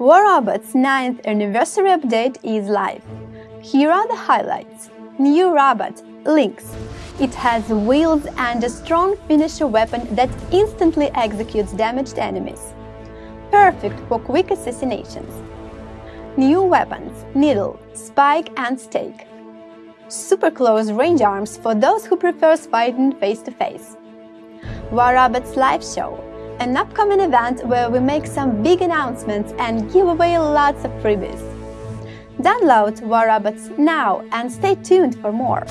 War Robot's 9th anniversary update is live. Here are the highlights. New robot, Lynx. It has wheels and a strong finisher weapon that instantly executes damaged enemies. Perfect for quick assassinations. New weapons, Needle, Spike and Stake. Super close range arms for those who prefer fighting face-to-face. War Robots live show, an upcoming event where we make some big announcements and give away lots of freebies. Download War Robots now and stay tuned for more.